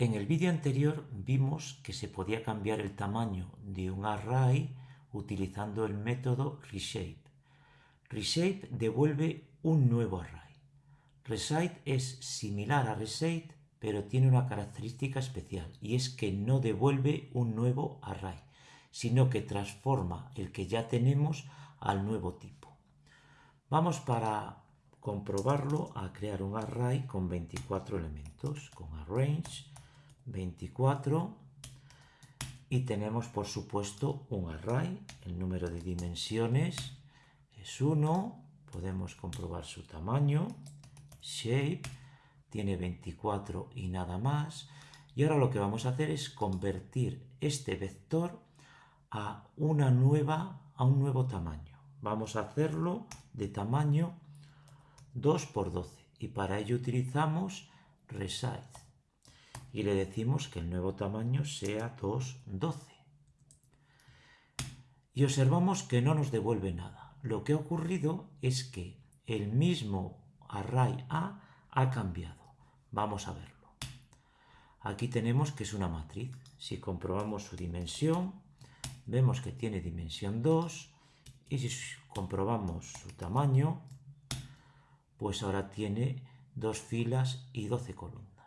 En el vídeo anterior vimos que se podía cambiar el tamaño de un array utilizando el método reshape. Reshape devuelve un nuevo array. Reshape es similar a reshape, pero tiene una característica especial y es que no devuelve un nuevo array, sino que transforma el que ya tenemos al nuevo tipo. Vamos para comprobarlo a crear un array con 24 elementos, con arrange 24 y tenemos por supuesto un array, el número de dimensiones es 1, podemos comprobar su tamaño, shape, tiene 24 y nada más, y ahora lo que vamos a hacer es convertir este vector a, una nueva, a un nuevo tamaño. Vamos a hacerlo de tamaño 2 por 12 y para ello utilizamos resize y le decimos que el nuevo tamaño sea 2.12. Y observamos que no nos devuelve nada. Lo que ha ocurrido es que el mismo array A ha cambiado. Vamos a verlo. Aquí tenemos que es una matriz. Si comprobamos su dimensión, vemos que tiene dimensión 2 y si comprobamos su tamaño, pues ahora tiene dos filas y 12 columnas.